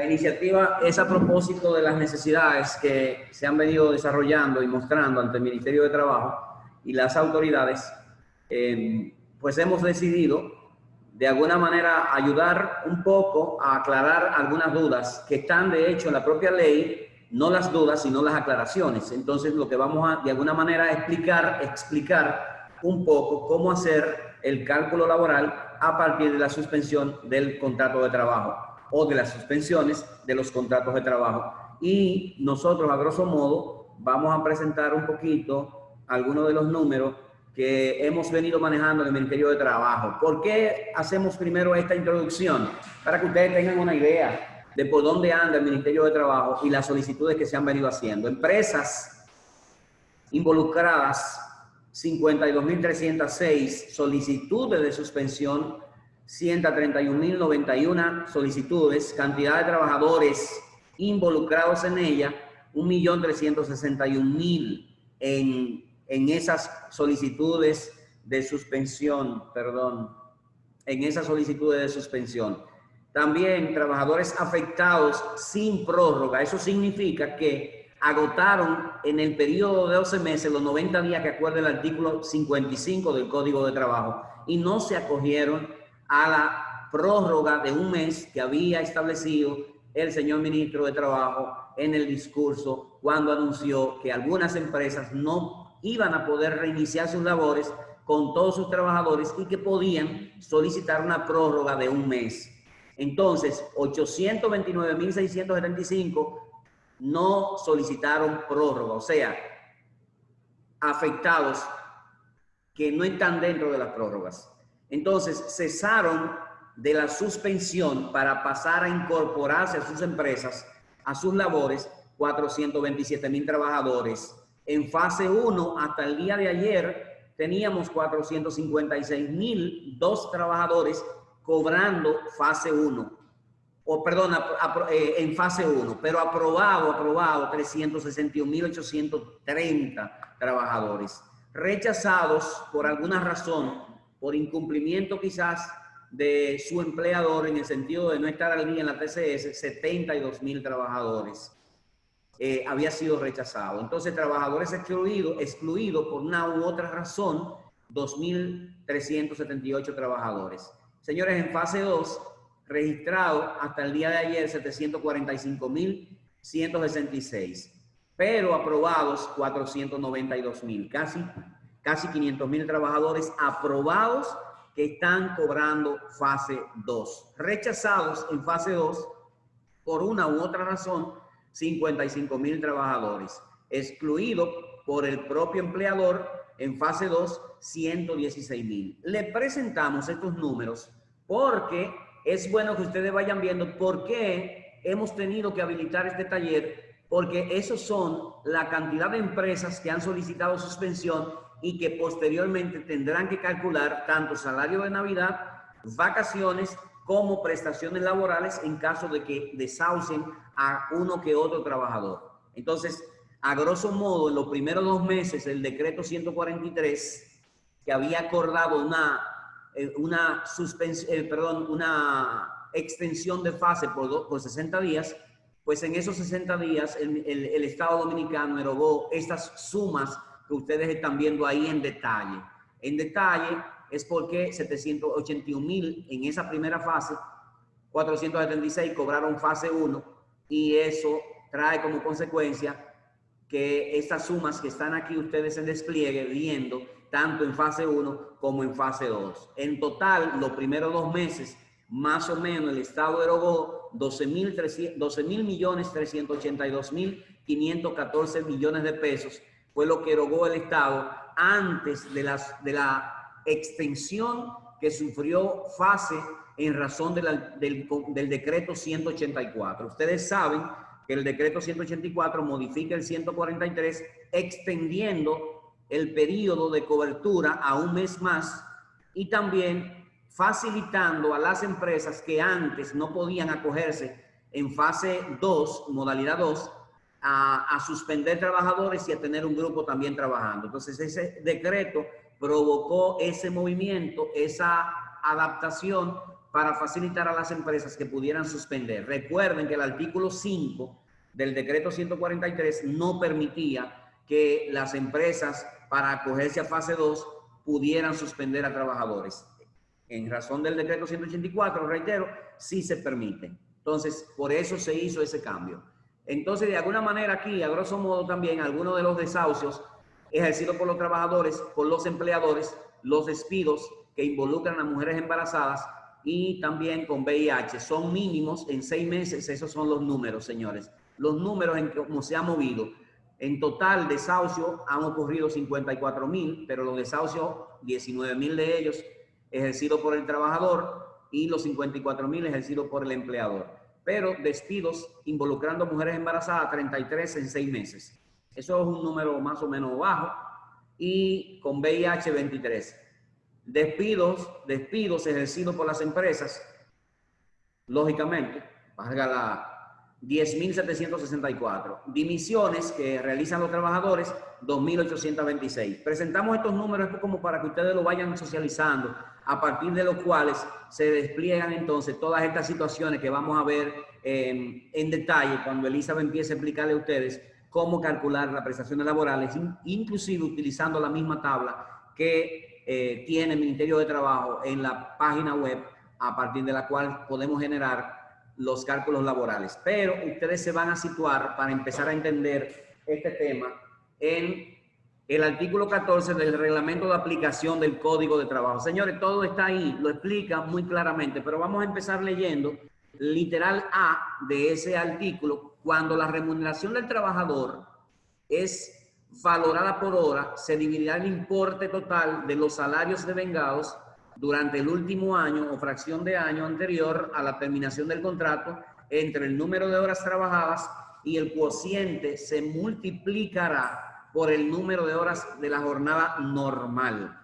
La iniciativa es a propósito de las necesidades que se han venido desarrollando y mostrando ante el Ministerio de Trabajo y las autoridades, eh, pues hemos decidido de alguna manera ayudar un poco a aclarar algunas dudas que están de hecho en la propia ley, no las dudas, sino las aclaraciones. Entonces lo que vamos a de alguna manera explicar, explicar un poco cómo hacer el cálculo laboral a partir de la suspensión del contrato de trabajo o de las suspensiones de los contratos de trabajo. Y nosotros, a grosso modo, vamos a presentar un poquito algunos de los números que hemos venido manejando en el Ministerio de Trabajo. ¿Por qué hacemos primero esta introducción? Para que ustedes tengan una idea de por dónde anda el Ministerio de Trabajo y las solicitudes que se han venido haciendo. Empresas involucradas, 52.306 solicitudes de suspensión 131.091 solicitudes, cantidad de trabajadores involucrados en ella, 1.361.000 en, en esas solicitudes de suspensión, perdón, en esas solicitudes de suspensión. También trabajadores afectados sin prórroga. Eso significa que agotaron en el periodo de 12 meses los 90 días que acuerda el artículo 55 del Código de Trabajo y no se acogieron a la prórroga de un mes que había establecido el señor ministro de Trabajo en el discurso cuando anunció que algunas empresas no iban a poder reiniciar sus labores con todos sus trabajadores y que podían solicitar una prórroga de un mes. Entonces, 829.675 no solicitaron prórroga, o sea, afectados que no están dentro de las prórrogas. Entonces, cesaron de la suspensión para pasar a incorporarse a sus empresas, a sus labores, 427 mil trabajadores. En fase 1, hasta el día de ayer, teníamos 456 mil dos trabajadores cobrando fase 1. O perdón, eh, en fase 1, pero aprobado, aprobado, 361.830 trabajadores. Rechazados por alguna razón por incumplimiento quizás de su empleador en el sentido de no estar al día en la TCS, 72 mil trabajadores eh, había sido rechazado. Entonces, trabajadores excluidos excluido por una u otra razón, 2.378 trabajadores. Señores, en fase 2, registrado hasta el día de ayer 745.166, pero aprobados 492.000, casi casi 500 mil trabajadores aprobados que están cobrando fase 2. Rechazados en fase 2 por una u otra razón, 55 mil trabajadores. Excluido por el propio empleador en fase 2, 116 mil. Le presentamos estos números porque es bueno que ustedes vayan viendo por qué hemos tenido que habilitar este taller, porque esos son la cantidad de empresas que han solicitado suspensión y que posteriormente tendrán que calcular tanto salario de Navidad, vacaciones, como prestaciones laborales en caso de que desahucien a uno que otro trabajador. Entonces, a grosso modo, en los primeros dos meses, el decreto 143, que había acordado una, eh, una eh, perdón, una extensión de fase por, por 60 días, pues en esos 60 días el, el Estado Dominicano erogó estas sumas que ustedes están viendo ahí en detalle. En detalle es porque 781 mil en esa primera fase, 476 cobraron fase 1 y eso trae como consecuencia que estas sumas que están aquí ustedes en despliegue viendo tanto en fase 1 como en fase 2. En total, los primeros dos meses, más o menos el Estado erogó 12 mil 12 millones 382 mil 514 millones de pesos fue lo que erogó el Estado antes de, las, de la extensión que sufrió fase en razón del, del decreto 184. Ustedes saben que el decreto 184 modifica el 143 extendiendo el periodo de cobertura a un mes más y también facilitando a las empresas que antes no podían acogerse en fase 2, modalidad 2, a, suspender trabajadores y a tener un grupo también trabajando. Entonces ese decreto provocó ese movimiento, esa adaptación para facilitar a las empresas que pudieran suspender. Recuerden que el artículo 5 del decreto 143 no permitía que las empresas para acogerse a fase 2 pudieran suspender a trabajadores. En razón del decreto 184, reitero, sí se permite. Entonces, por eso se hizo ese cambio. Entonces, de alguna manera aquí, a grosso modo también, algunos de los desahucios ejercidos por los trabajadores, por los empleadores, los despidos que involucran a mujeres embarazadas y también con VIH son mínimos en seis meses. Esos son los números, señores. Los números en cómo se ha movido. En total, desahucio han ocurrido 54 mil, pero los desahucios, 19 mil de ellos ejercidos por el trabajador y los 54 mil ejercidos por el empleador. Pero despidos involucrando mujeres embarazadas, 33 en seis meses. Eso es un número más o menos bajo. Y con VIH, 23. Despidos, despidos ejercidos por las empresas, lógicamente, valga la 10.764. Dimisiones que realizan los trabajadores, 2.826. Presentamos estos números como para que ustedes lo vayan socializando, a partir de los cuales se despliegan entonces todas estas situaciones que vamos a ver eh, en detalle cuando Elizabeth empiece a explicarle a ustedes cómo calcular las prestaciones laborales, inclusive utilizando la misma tabla que eh, tiene el Ministerio de Trabajo en la página web, a partir de la cual podemos generar los cálculos laborales. Pero ustedes se van a situar para empezar a entender este tema en el artículo 14 del reglamento de aplicación del Código de Trabajo. Señores, todo está ahí, lo explica muy claramente, pero vamos a empezar leyendo literal A de ese artículo. Cuando la remuneración del trabajador es valorada por hora, se dividirá el importe total de los salarios devengados durante el último año o fracción de año anterior a la terminación del contrato entre el número de horas trabajadas y el cociente se multiplicará por el número de horas de la jornada normal.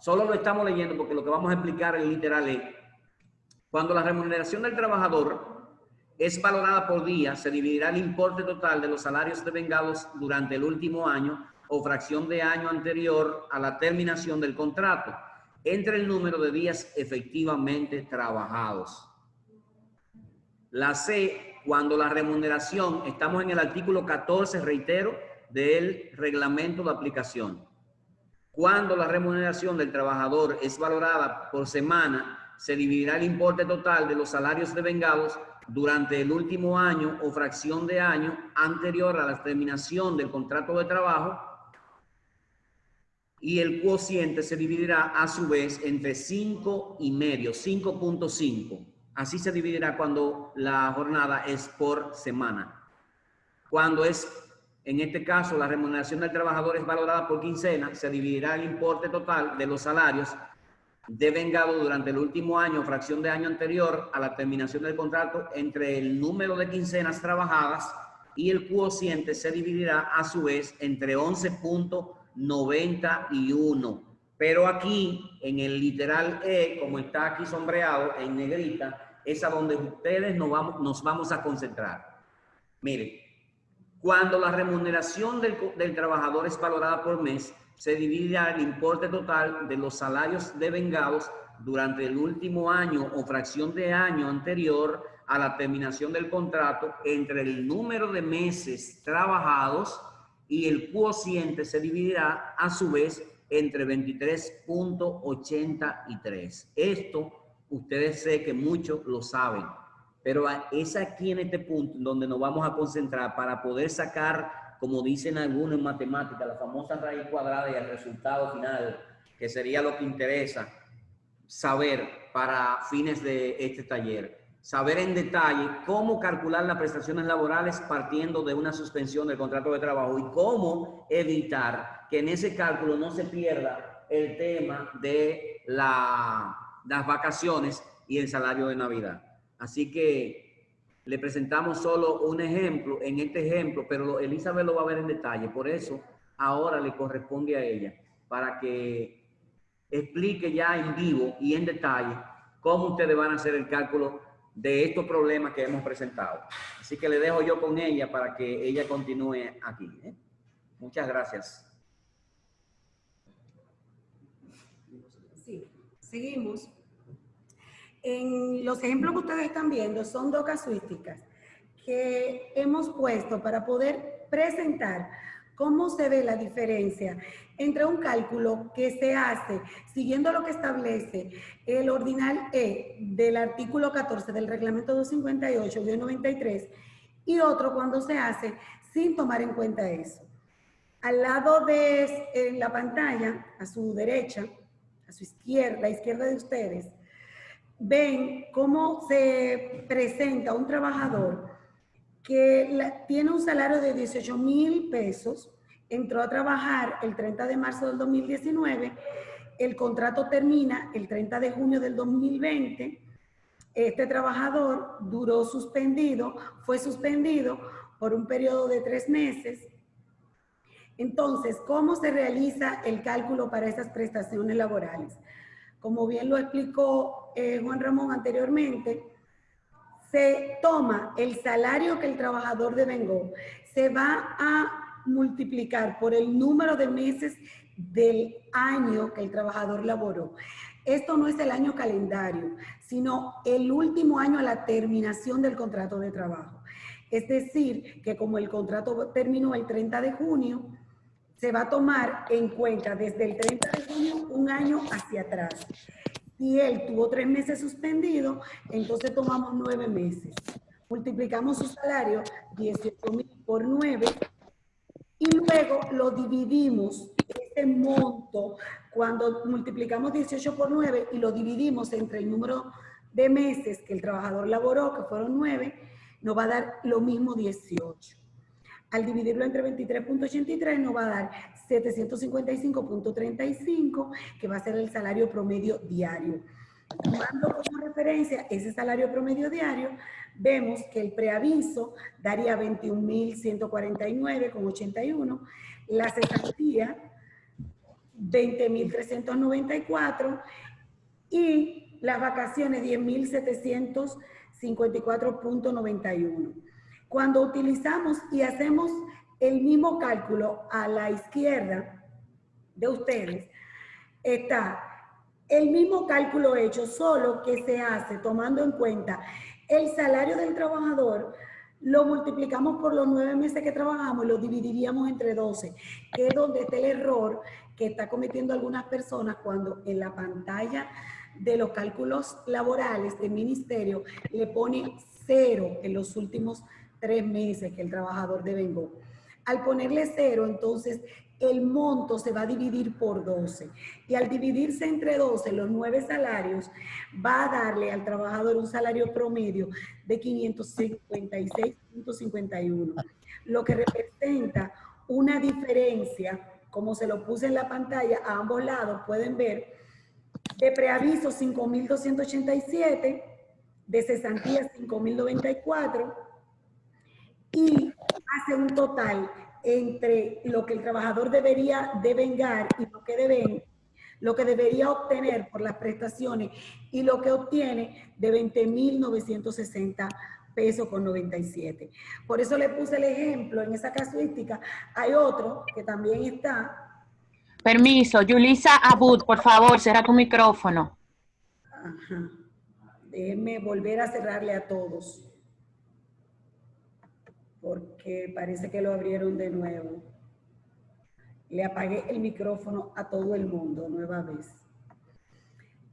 Solo lo estamos leyendo porque lo que vamos a explicar en literal es, cuando la remuneración del trabajador es valorada por día, se dividirá el importe total de los salarios devengados durante el último año o fracción de año anterior a la terminación del contrato entre el número de días efectivamente trabajados. La C, cuando la remuneración, estamos en el artículo 14, reitero, del reglamento de aplicación. Cuando la remuneración del trabajador es valorada por semana, se dividirá el importe total de los salarios devengados durante el último año o fracción de año anterior a la terminación del contrato de trabajo y el cociente se dividirá a su vez entre 5 y medio, 5.5. Así se dividirá cuando la jornada es por semana. Cuando es, en este caso, la remuneración del trabajador es valorada por quincena, se dividirá el importe total de los salarios devengado durante el último año, fracción de año anterior a la terminación del contrato, entre el número de quincenas trabajadas y el cociente se dividirá a su vez entre 11.5 91. Pero aquí, en el literal E, como está aquí sombreado en negrita, es a donde ustedes nos vamos, nos vamos a concentrar. Miren, cuando la remuneración del, del trabajador es valorada por mes, se dividirá el importe total de los salarios devengados durante el último año o fracción de año anterior a la terminación del contrato entre el número de meses trabajados y el cociente se dividirá a su vez entre 23.83. Esto ustedes sé que muchos lo saben, pero es aquí en este punto donde nos vamos a concentrar para poder sacar, como dicen algunos en matemáticas, la famosa raíz cuadrada y el resultado final, que sería lo que interesa saber para fines de este taller saber en detalle cómo calcular las prestaciones laborales partiendo de una suspensión del contrato de trabajo y cómo evitar que en ese cálculo no se pierda el tema de la, las vacaciones y el salario de Navidad. Así que le presentamos solo un ejemplo en este ejemplo, pero Elizabeth lo va a ver en detalle. Por eso ahora le corresponde a ella para que explique ya en vivo y en detalle cómo ustedes van a hacer el cálculo de estos problemas que hemos presentado. Así que le dejo yo con ella para que ella continúe aquí. ¿eh? Muchas gracias. Sí, seguimos. En los ejemplos que ustedes están viendo son dos casuísticas que hemos puesto para poder presentar cómo se ve la diferencia entre un cálculo que se hace siguiendo lo que establece el ordinal E del artículo 14 del reglamento 258-93 y otro cuando se hace sin tomar en cuenta eso. Al lado de en la pantalla, a su derecha, a su izquierda, la izquierda de ustedes, ven cómo se presenta un trabajador que tiene un salario de 18 mil pesos, entró a trabajar el 30 de marzo del 2019, el contrato termina el 30 de junio del 2020, este trabajador duró suspendido, fue suspendido por un periodo de tres meses. Entonces, ¿cómo se realiza el cálculo para esas prestaciones laborales? Como bien lo explicó eh, Juan Ramón anteriormente, se toma el salario que el trabajador devengó, se va a multiplicar por el número de meses del año que el trabajador laboró. Esto no es el año calendario, sino el último año a la terminación del contrato de trabajo. Es decir, que como el contrato terminó el 30 de junio, se va a tomar en cuenta desde el 30 de junio un año hacia atrás. Si él tuvo tres meses suspendido, entonces tomamos nueve meses. Multiplicamos su salario, 18 mil por nueve, y luego lo dividimos, ese monto, cuando multiplicamos 18 por 9 y lo dividimos entre el número de meses que el trabajador laboró, que fueron 9, nos va a dar lo mismo 18. Al dividirlo entre 23.83 nos va a dar 755.35, que va a ser el salario promedio diario. Tomando como referencia ese salario promedio diario, vemos que el preaviso daría 21.149,81, la cesantía 20.394 y las vacaciones 10.754.91. Cuando utilizamos y hacemos el mismo cálculo a la izquierda de ustedes, está el mismo cálculo hecho, solo que se hace tomando en cuenta el salario del trabajador, lo multiplicamos por los nueve meses que trabajamos y lo dividiríamos entre 12, que es donde está el error que está cometiendo algunas personas cuando en la pantalla de los cálculos laborales del ministerio le pone cero en los últimos tres meses que el trabajador devengó. Al ponerle cero, entonces el monto se va a dividir por 12. Y al dividirse entre 12, los nueve salarios, va a darle al trabajador un salario promedio de 556.51, lo que representa una diferencia, como se lo puse en la pantalla, a ambos lados pueden ver, de preaviso 5.287, de cesantía 5.094, y hace un total entre lo que el trabajador debería devengar y lo que deben, lo que debería obtener por las prestaciones y lo que obtiene de 20.960 pesos con 97. Por eso le puse el ejemplo en esa casuística. Hay otro que también está. Permiso, Yulisa Abud, por favor, cierra tu micrófono. Ajá. Déjenme volver a cerrarle a todos porque parece que lo abrieron de nuevo. Le apagué el micrófono a todo el mundo nueva vez.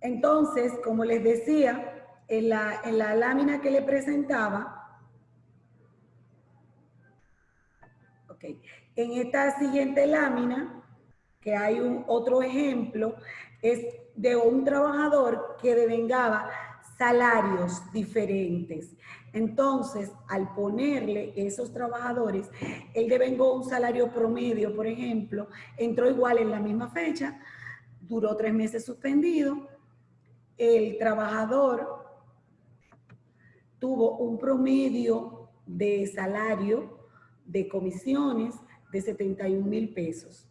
Entonces, como les decía, en la, en la lámina que le presentaba, ok, en esta siguiente lámina, que hay un otro ejemplo, es de un trabajador que devengaba salarios diferentes. Entonces, al ponerle esos trabajadores, él devengó un salario promedio, por ejemplo, entró igual en la misma fecha, duró tres meses suspendido, el trabajador tuvo un promedio de salario de comisiones de 71 mil pesos.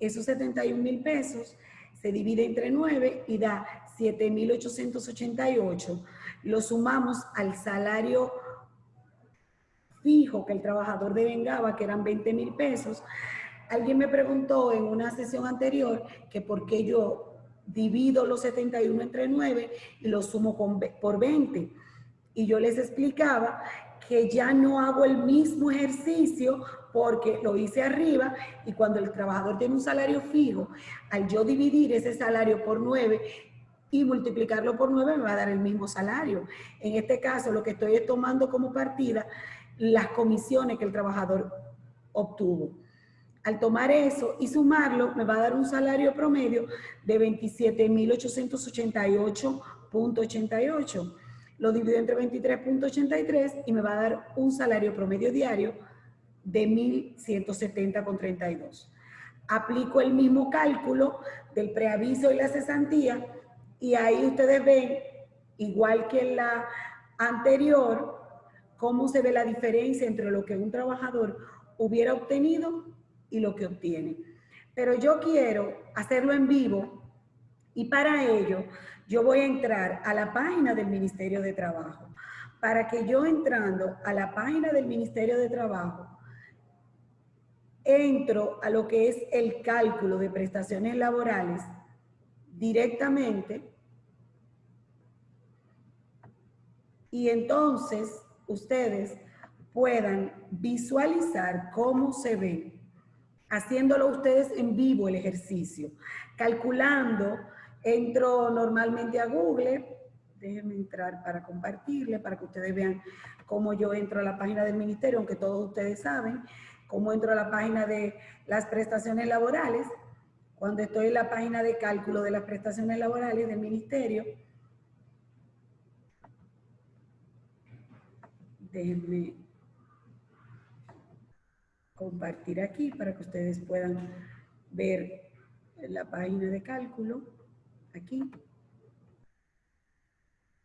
Esos 71 mil pesos se divide entre 9 y da 7.888 lo sumamos al salario fijo que el trabajador devengaba, que eran 20 mil pesos. Alguien me preguntó en una sesión anterior que por qué yo divido los 71 entre 9 y lo sumo con, por 20. Y yo les explicaba que ya no hago el mismo ejercicio porque lo hice arriba y cuando el trabajador tiene un salario fijo, al yo dividir ese salario por 9 y multiplicarlo por 9 me va a dar el mismo salario. En este caso, lo que estoy es tomando como partida las comisiones que el trabajador obtuvo. Al tomar eso y sumarlo, me va a dar un salario promedio de 27.888.88. Lo divido entre 23.83 y me va a dar un salario promedio diario de 1.170.32. Aplico el mismo cálculo del preaviso y la cesantía y ahí ustedes ven, igual que en la anterior, cómo se ve la diferencia entre lo que un trabajador hubiera obtenido y lo que obtiene. Pero yo quiero hacerlo en vivo y para ello yo voy a entrar a la página del Ministerio de Trabajo. Para que yo entrando a la página del Ministerio de Trabajo, entro a lo que es el cálculo de prestaciones laborales directamente y entonces ustedes puedan visualizar cómo se ve, haciéndolo ustedes en vivo el ejercicio, calculando, entro normalmente a Google, déjenme entrar para compartirle, para que ustedes vean cómo yo entro a la página del ministerio, aunque todos ustedes saben, cómo entro a la página de las prestaciones laborales, cuando estoy en la página de cálculo de las prestaciones laborales del ministerio, déjenme compartir aquí para que ustedes puedan ver la página de cálculo, aquí.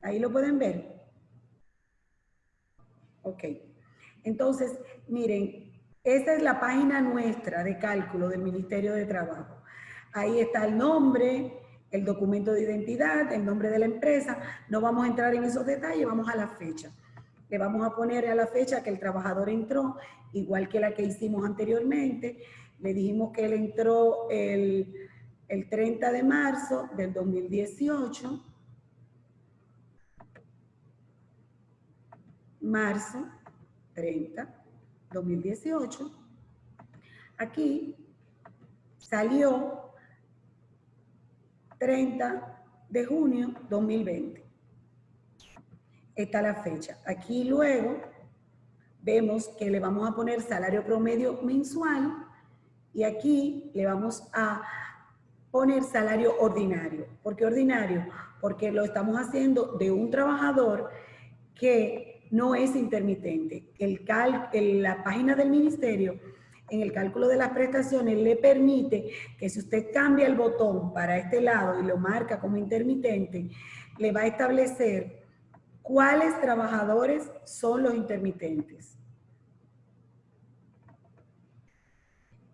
Ahí lo pueden ver. Ok. Entonces, miren, esta es la página nuestra de cálculo del Ministerio de Trabajo. Ahí está el nombre, el documento de identidad, el nombre de la empresa. No vamos a entrar en esos detalles, vamos a la fecha. Le vamos a poner a la fecha que el trabajador entró, igual que la que hicimos anteriormente. Le dijimos que él entró el, el 30 de marzo del 2018. Marzo 30 2018, aquí salió 30 de junio 2020. Esta es la fecha. Aquí luego vemos que le vamos a poner salario promedio mensual y aquí le vamos a poner salario ordinario. ¿Por qué ordinario? Porque lo estamos haciendo de un trabajador que no es intermitente. El la página del ministerio, en el cálculo de las prestaciones, le permite que si usted cambia el botón para este lado y lo marca como intermitente, le va a establecer cuáles trabajadores son los intermitentes.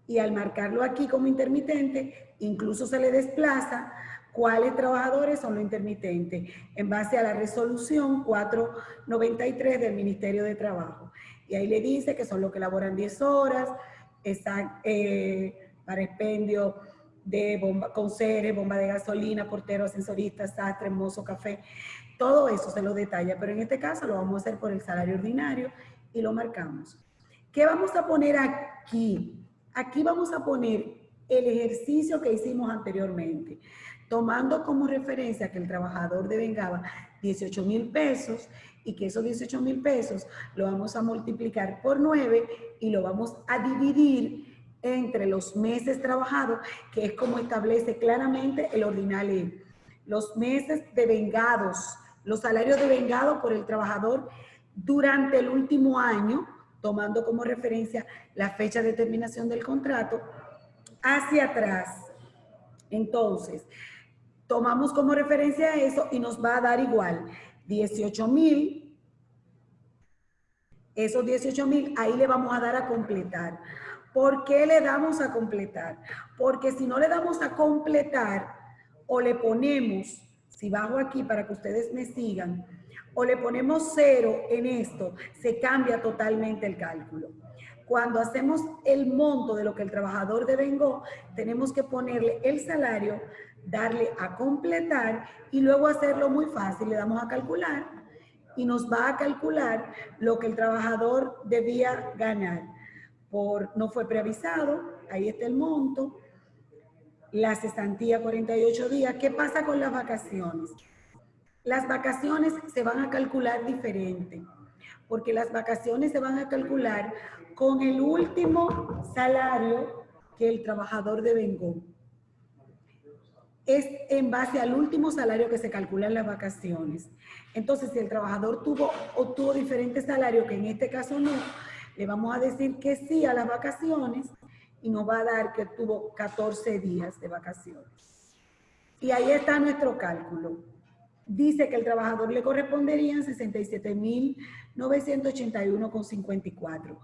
Y al marcarlo aquí como intermitente, incluso se le desplaza cuáles trabajadores son los intermitentes, en base a la resolución 493 del Ministerio de Trabajo. Y ahí le dice que son los que laboran 10 horas, están eh, para expendio de bomba, con seres, bomba de gasolina, portero, ascensorista, sastre, mozo, café, todo eso se lo detalla, pero en este caso lo vamos a hacer por el salario ordinario y lo marcamos. ¿Qué vamos a poner aquí? Aquí vamos a poner el ejercicio que hicimos anteriormente tomando como referencia que el trabajador devengaba 18 mil pesos y que esos 18 mil pesos lo vamos a multiplicar por 9 y lo vamos a dividir entre los meses trabajados, que es como establece claramente el ordinal Los meses devengados, los salarios devengados por el trabajador durante el último año, tomando como referencia la fecha de terminación del contrato, hacia atrás. Entonces, tomamos como referencia eso y nos va a dar igual 18 mil. Esos 18 mil, ahí le vamos a dar a completar. ¿Por qué le damos a completar? Porque si no le damos a completar o le ponemos, si bajo aquí para que ustedes me sigan, o le ponemos cero en esto, se cambia totalmente el cálculo. Cuando hacemos el monto de lo que el trabajador devengó, tenemos que ponerle el salario darle a completar y luego hacerlo muy fácil. Le damos a calcular y nos va a calcular lo que el trabajador debía ganar. Por, no fue preavisado, ahí está el monto, la cesantía 48 días. ¿Qué pasa con las vacaciones? Las vacaciones se van a calcular diferente, porque las vacaciones se van a calcular con el último salario que el trabajador devengó es en base al último salario que se calcula en las vacaciones. Entonces, si el trabajador tuvo, obtuvo diferentes salarios, que en este caso no, le vamos a decir que sí a las vacaciones y nos va a dar que tuvo 14 días de vacaciones. Y ahí está nuestro cálculo. Dice que el trabajador le corresponderían 67.981,54.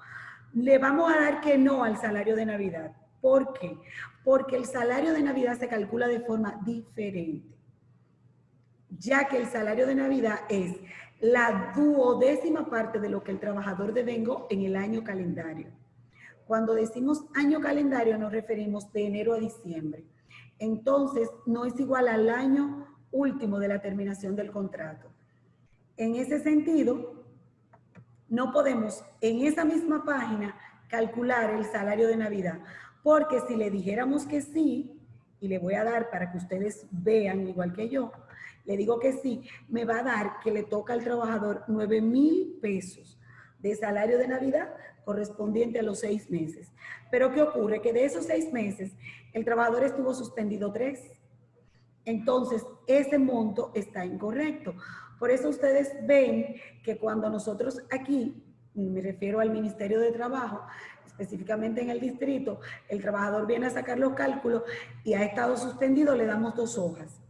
Le vamos a dar que no al salario de Navidad. ¿Por qué? Porque el salario de Navidad se calcula de forma diferente, ya que el salario de Navidad es la duodécima parte de lo que el trabajador devengo en el año calendario. Cuando decimos año calendario nos referimos de enero a diciembre. Entonces, no es igual al año último de la terminación del contrato. En ese sentido, no podemos en esa misma página calcular el salario de Navidad, porque si le dijéramos que sí, y le voy a dar para que ustedes vean igual que yo, le digo que sí, me va a dar que le toca al trabajador 9 mil pesos de salario de Navidad correspondiente a los seis meses. Pero ¿qué ocurre? Que de esos seis meses, el trabajador estuvo suspendido tres. Entonces, ese monto está incorrecto. Por eso ustedes ven que cuando nosotros aquí, me refiero al Ministerio de Trabajo, específicamente en el distrito, el trabajador viene a sacar los cálculos y ha estado suspendido, le damos dos hojas.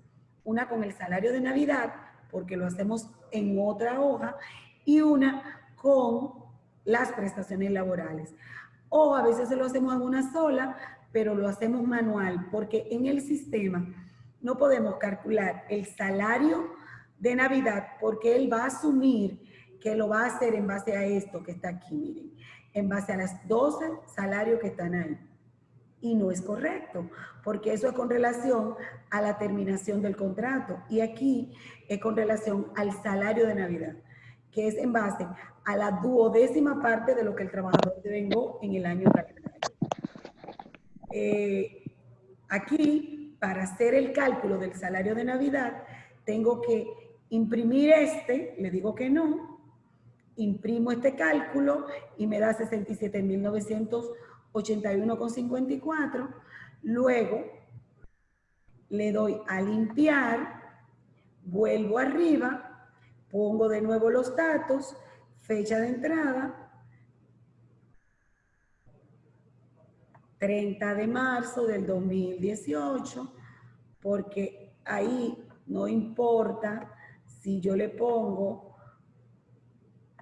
Una con el salario de Navidad, porque lo hacemos en otra hoja, y una con las prestaciones laborales. O a veces se lo hacemos en una sola, pero lo hacemos manual, porque en el sistema no podemos calcular el salario de Navidad, porque él va a asumir que lo va a hacer en base a esto que está aquí, miren en base a las 12 salarios que están ahí. Y no es correcto, porque eso es con relación a la terminación del contrato. Y aquí es con relación al salario de Navidad, que es en base a la duodécima parte de lo que el trabajador devengó en el año calendario. Eh, aquí, para hacer el cálculo del salario de Navidad, tengo que imprimir este, le digo que no, imprimo este cálculo y me da 67.981,54. Luego le doy a limpiar, vuelvo arriba, pongo de nuevo los datos, fecha de entrada, 30 de marzo del 2018, porque ahí no importa si yo le pongo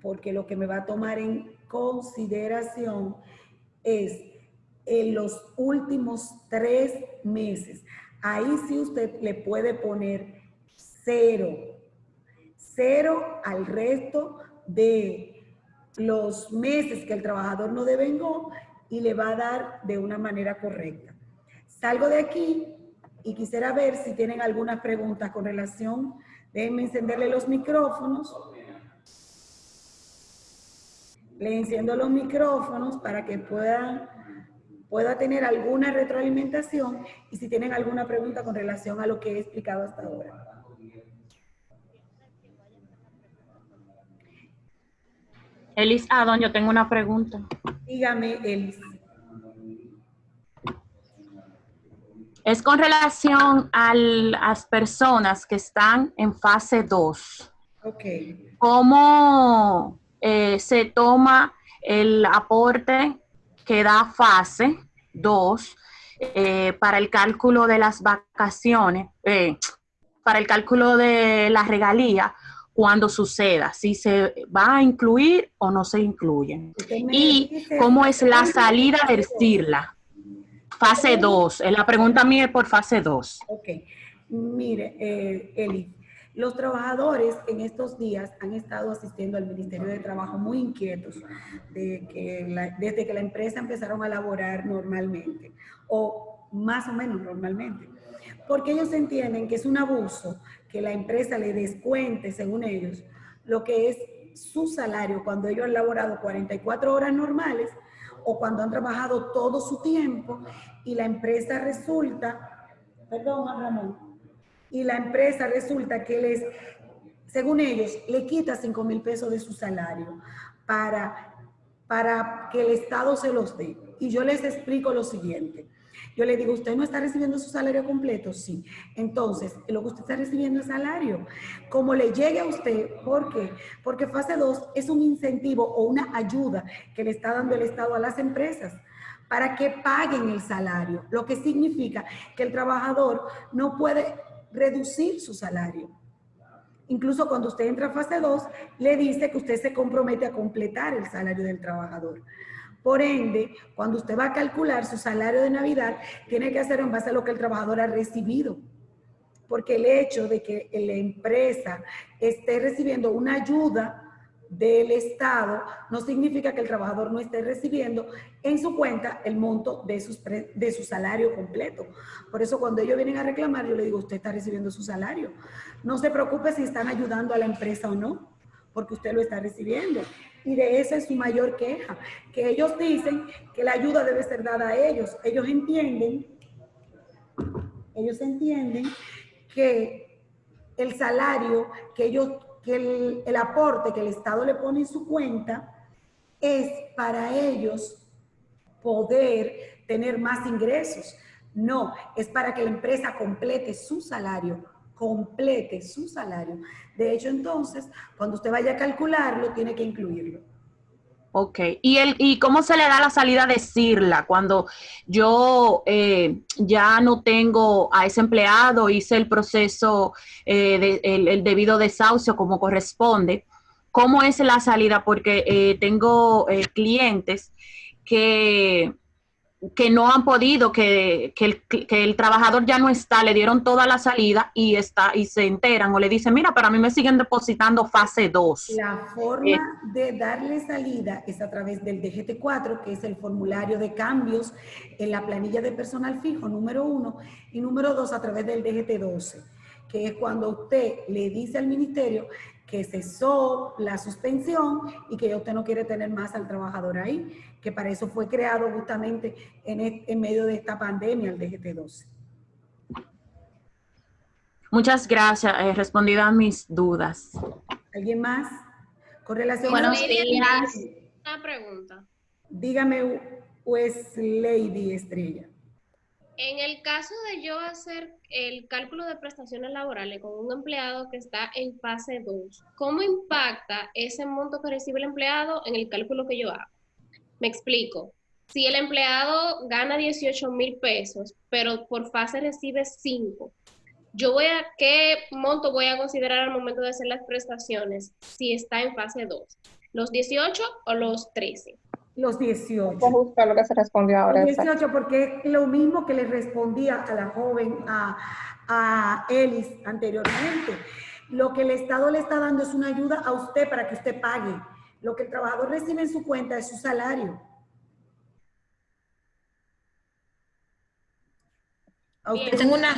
porque lo que me va a tomar en consideración es en los últimos tres meses. Ahí sí usted le puede poner cero, cero al resto de los meses que el trabajador no devengó y le va a dar de una manera correcta. Salgo de aquí y quisiera ver si tienen algunas preguntas con relación, déjenme encenderle los micrófonos le enciendo los micrófonos para que puedan pueda tener alguna retroalimentación y si tienen alguna pregunta con relación a lo que he explicado hasta ahora. Elis Adon, yo tengo una pregunta. Dígame, Elis. Es con relación a las personas que están en fase 2. Ok. ¿Cómo eh, se toma el aporte que da fase 2 eh, para el cálculo de las vacaciones, eh, para el cálculo de la regalía cuando suceda, si se va a incluir o no se incluye. Y cómo es la salida de CIRLA. Fase 2. La pregunta mía es por fase 2. Ok. Mire, Eli, los trabajadores en estos días han estado asistiendo al Ministerio de Trabajo muy inquietos de que desde que la empresa empezaron a laborar normalmente o más o menos normalmente. Porque ellos entienden que es un abuso que la empresa le descuente, según ellos, lo que es su salario cuando ellos han laborado 44 horas normales o cuando han trabajado todo su tiempo y la empresa resulta, perdón, Ramón, y la empresa resulta que les, según ellos, le quita 5 mil pesos de su salario para, para que el Estado se los dé. Y yo les explico lo siguiente. Yo le digo, ¿usted no está recibiendo su salario completo? Sí. Entonces, lo que usted está recibiendo es salario. Como le llegue a usted, ¿por qué? Porque fase 2 es un incentivo o una ayuda que le está dando el Estado a las empresas para que paguen el salario, lo que significa que el trabajador no puede reducir su salario. Incluso cuando usted entra a fase 2, le dice que usted se compromete a completar el salario del trabajador. Por ende, cuando usted va a calcular su salario de Navidad, tiene que hacer en base a lo que el trabajador ha recibido. Porque el hecho de que la empresa esté recibiendo una ayuda del Estado no significa que el trabajador no esté recibiendo en su cuenta el monto de, sus de su salario completo. Por eso cuando ellos vienen a reclamar, yo le digo, usted está recibiendo su salario. No se preocupe si están ayudando a la empresa o no, porque usted lo está recibiendo. Y de esa es su mayor queja, que ellos dicen que la ayuda debe ser dada a ellos. Ellos entienden, ellos entienden que el salario que ellos que el, aporte que el Estado le pone en su cuenta es para ellos poder tener más ingresos. No, es para que la empresa complete su salario, complete su salario. De hecho, entonces, cuando usted vaya a calcularlo, tiene que incluirlo. Ok, ¿Y, el, ¿y cómo se le da la salida de CIRLA cuando yo eh, ya no tengo a ese empleado, hice el proceso, eh, el, debido desahucio como corresponde? ¿Cómo es la salida? Porque eh, tengo clientes que que no han podido, que, el, trabajador ya no está, le dieron toda la salida y está y se enteran o le dicen, mira, para mí me siguen depositando fase 2. La forma eh, de darle salida es a través del DGT4, que es el formulario de cambios en la planilla de personal fijo, número uno, y número dos, a través del DGT12, que es cuando usted le dice al ministerio que cesó la suspensión y que usted no quiere tener más al trabajador ahí que para eso fue creado justamente en, medio de esta pandemia, el DGT-12. Muchas gracias. He respondido a mis dudas. ¿Alguien más? Con relación Buenos a... días. Una pregunta. Dígame, pues, Lady Estrella. En el caso de yo hacer el cálculo de prestaciones laborales con un empleado que está en fase 2, ¿cómo impacta ese monto que recibe el empleado en el cálculo que yo hago? Me explico. Si el empleado gana 18 mil pesos, pero por fase recibe 5, yo voy a, ¿qué monto voy a considerar al momento de hacer las prestaciones si está en fase 2? ¿Los 18 o los 13? Los 18. justo lo que se respondió ahora. Los 18 porque es lo mismo que le respondía a la joven, a, a Elis anteriormente. Lo que el Estado le está dando es una ayuda a usted para que usted pague. Lo que el trabajador recibe en su cuenta es su salario. A usted tengo una...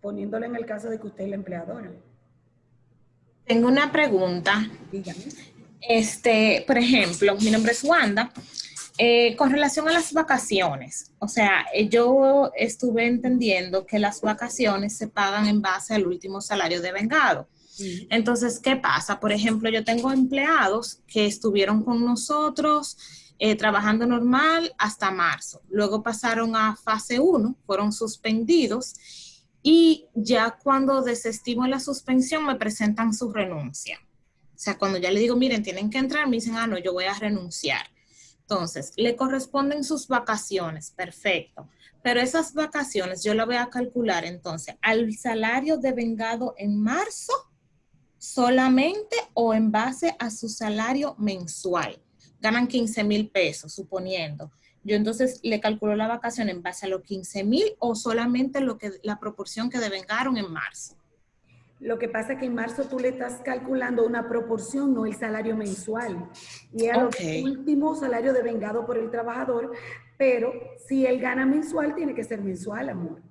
poniéndole en el caso de que usted es la empleadora. Tengo una pregunta. Dígame. Este, por ejemplo, mi nombre es Wanda. Eh, con relación a las vacaciones, o sea, eh, yo estuve entendiendo que las vacaciones se pagan en base al último salario de vengado. Entonces, ¿qué pasa? Por ejemplo, yo tengo empleados que estuvieron con nosotros eh, trabajando normal hasta marzo. Luego pasaron a fase 1, fueron suspendidos y ya cuando desestimo la suspensión me presentan su renuncia. O sea, cuando ya le digo, miren, tienen que entrar, me dicen, ah, no, yo voy a renunciar. Entonces, le corresponden sus vacaciones, perfecto. Pero esas vacaciones yo la voy a calcular entonces al salario de vengado en marzo solamente o en base a su salario mensual. Ganan 15 mil pesos, suponiendo. Yo entonces le calculo la vacación en base a los 15 mil o solamente lo que, la proporción que devengaron en marzo. Lo que pasa es que en marzo tú le estás calculando una proporción, no el salario mensual. Y el último salario devengado por el trabajador Pero si él gana mensual, tiene que ser mensual, amor.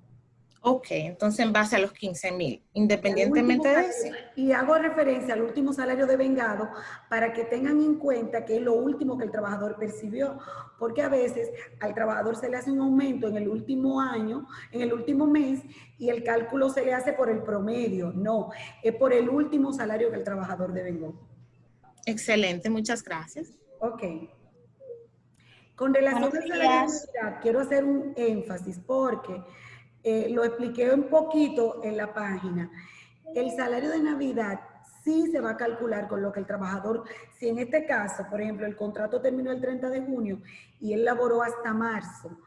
Ok, entonces en base a los 15 mil, independientemente de eso. Y hago referencia al último salario de vengado para que tengan en cuenta que es lo último que el trabajador percibió, porque a veces al trabajador se le hace un aumento en el último año, en el último mes, y el cálculo se le hace por el promedio. No, es por el último salario que el trabajador devengó. Excelente, muchas gracias. Ok. Con relación al salario de Navidad, quiero hacer un énfasis porque eh, lo expliqué un poquito en la página. El salario de Navidad sí se va a calcular con lo que el trabajador, si en este caso, por ejemplo, el contrato terminó el 30 de junio y él laboró hasta marzo,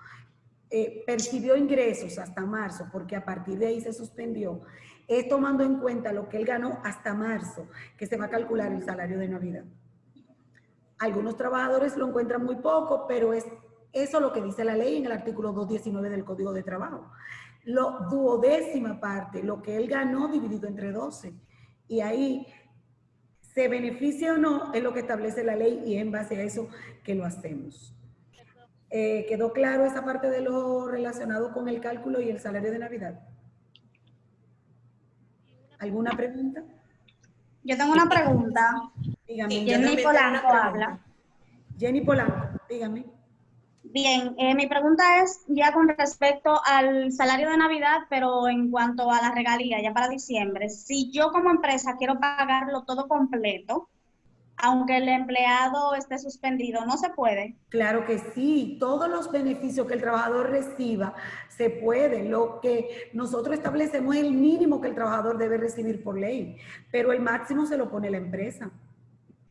eh, percibió ingresos hasta marzo, porque a partir de ahí se suspendió, es tomando en cuenta lo que él ganó hasta marzo, que se va a calcular el salario de Navidad. Algunos trabajadores lo encuentran muy poco, pero es eso lo que dice la ley en el artículo 219 del Código de Trabajo lo duodécima parte, lo que él ganó dividido entre 12. Y ahí se beneficia o no es lo que establece la ley y en base a eso que lo hacemos. Eh, ¿Quedó claro esa parte de lo relacionado con el cálculo y el salario de Navidad? ¿Alguna pregunta? Yo tengo una pregunta. Dígame. Jenny Polanco habla. Jenny Polanco, dígame. Bien, eh, mi pregunta es ya con respecto al salario de Navidad, pero en cuanto a la regalía, ya para diciembre. Si yo como empresa quiero pagarlo todo completo, aunque el empleado esté suspendido, ¿no se puede? Claro que sí, todos los beneficios que el trabajador reciba se pueden. Lo que nosotros establecemos es el mínimo que el trabajador debe recibir por ley, pero el máximo se lo pone la empresa.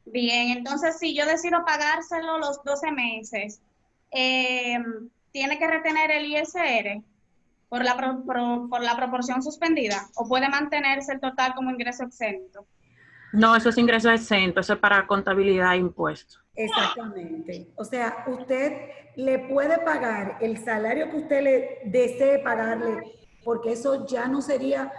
Bien, entonces si yo decido pagárselo los 12 meses, eh, tiene que retener el ISR por la, por, la proporción suspendida o puede mantenerse el total como ingreso exento? No, eso es ingreso exento, eso es para contabilidad e impuestos. Exactamente. O sea, usted le puede pagar el salario que usted le desee pagarle, porque eso ya no sería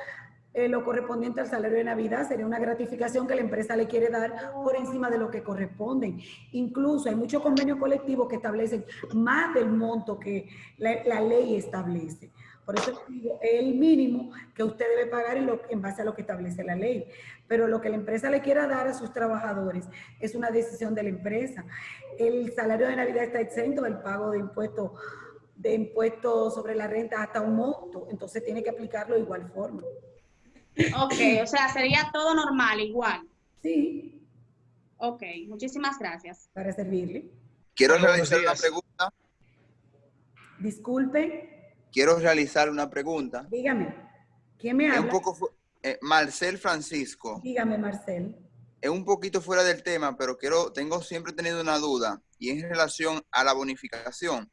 eh, lo correspondiente al salario de Navidad sería una gratificación que la empresa le quiere dar por encima de lo que corresponden. Incluso hay muchos convenios colectivos que establecen más del monto que la, ley establece. Por eso digo, es el mínimo que usted debe pagar en, en base a lo que establece la ley. Pero lo que la empresa le quiera dar a sus trabajadores es una decisión de la empresa. El salario de Navidad está exento del pago de impuestos de impuestos sobre la renta hasta un monto, entonces tiene que aplicarlo de igual forma. Ok, o sea, sería todo normal, igual. Sí. Ok, muchísimas gracias. Para servirle. Quiero realizar una pregunta. Disculpe. Quiero realizar una pregunta. Dígame. ¿Quién me habla? un poco, eh, Marcel Francisco. Dígame, Marcel. Es un poquito fuera del tema, pero quiero, tengo siempre tenido una duda y es en relación a la bonificación.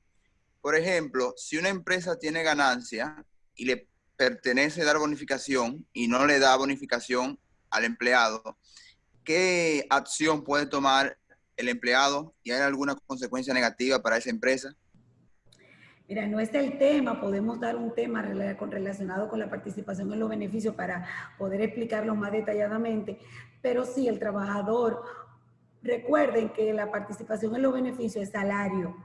Por ejemplo, si una empresa tiene ganancia y le pertenece dar bonificación y no le da bonificación al empleado, ¿qué acción puede tomar el empleado y hay alguna consecuencia negativa para esa empresa? Mira, no es el tema, podemos dar un tema relacionado con la participación en los beneficios para poder explicarlo más detalladamente, pero sí, el trabajador, recuerden que la participación en los beneficios es salario.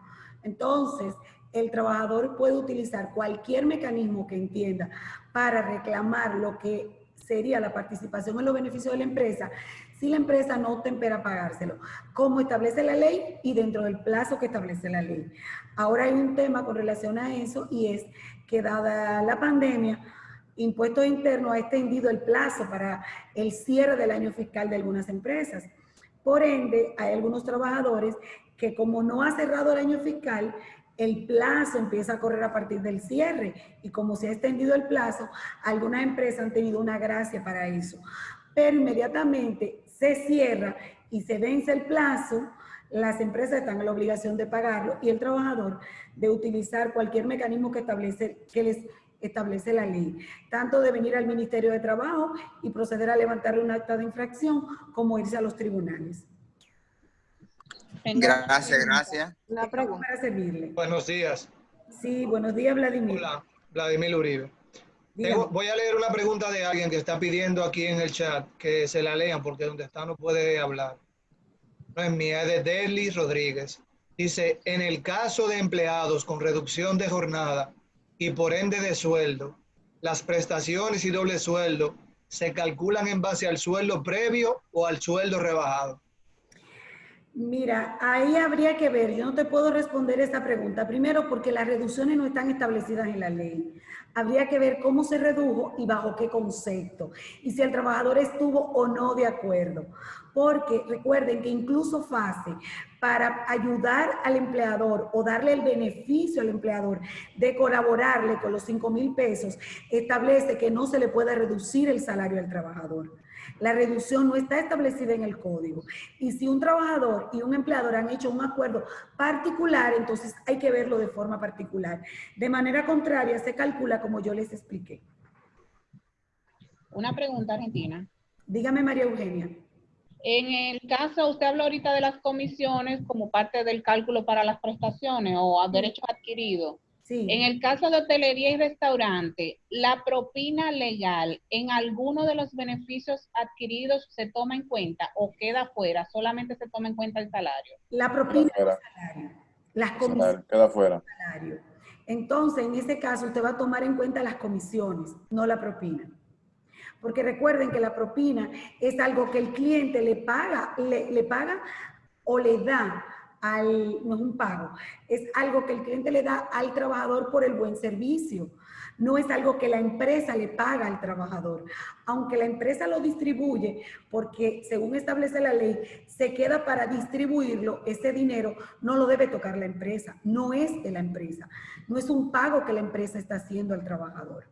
Entonces, el trabajador puede utilizar cualquier mecanismo que entienda para reclamar lo que sería la participación en los beneficios de la empresa si la empresa no tempera pagárselo, como establece la ley y dentro del plazo que establece la ley. Ahora hay un tema con relación a eso y es que dada la pandemia, Impuestos Internos ha extendido el plazo para el cierre del año fiscal de algunas empresas. Por ende, hay algunos trabajadores que como no ha cerrado el año fiscal, el plazo empieza a correr a partir del cierre y como se ha extendido el plazo, algunas empresas han tenido una gracia para eso. Pero inmediatamente se cierra y se vence el plazo, las empresas están en la obligación de pagarlo y el trabajador de utilizar cualquier mecanismo que, establece, que les establece la ley, tanto de venir al Ministerio de Trabajo y proceder a levantarle un acta de infracción como irse a los tribunales. Gracias, gracias. Una pregunta para servirle. Buenos días. Sí, buenos días, Vladimir. Hola, Vladimir Uribe. voy a leer una pregunta de alguien que está pidiendo aquí en el chat que se la lean porque donde está no puede hablar. No es mía, es de Deli Rodríguez. Dice, en el caso de empleados con reducción de jornada y por ende de sueldo, las prestaciones y doble sueldo se calculan en base al sueldo previo o al sueldo rebajado. Mira, ahí habría que ver, yo no te puedo responder esta pregunta. Primero, porque las reducciones no están establecidas en la ley. Habría que ver cómo se redujo y bajo qué concepto. Y si el trabajador estuvo o no de acuerdo. Porque recuerden que incluso FASE, para ayudar al empleador o darle el beneficio al empleador de colaborarle con los 5 mil pesos, establece que no se le puede reducir el salario al trabajador. La reducción no está establecida en el código. Y si un trabajador y un empleador han hecho un acuerdo particular, entonces hay que verlo de forma particular. De manera contraria, se calcula como yo les expliqué. Una pregunta, Argentina. Dígame, María Eugenia. En el caso, usted habló ahorita de las comisiones como parte del cálculo para las prestaciones o a derechos adquiridos. En el caso de hotelería y restaurante, la propina legal en alguno de los beneficios adquiridos se toma en cuenta o queda fuera, solamente se toma en cuenta el salario. La propina el salario. Las comisiones. Queda fuera. Salario. Entonces, en ese caso, usted va a tomar en cuenta las comisiones, no la propina. Porque recuerden que la propina es algo que el cliente le paga, le, le paga o le da no es un pago, es algo que el cliente le da al trabajador por el buen servicio. No es algo que la empresa le paga al trabajador. Aunque la empresa lo distribuye, porque según establece la ley, se queda para distribuirlo, ese dinero no lo debe tocar la empresa, no es de la empresa. No es un pago que la empresa está haciendo al trabajador.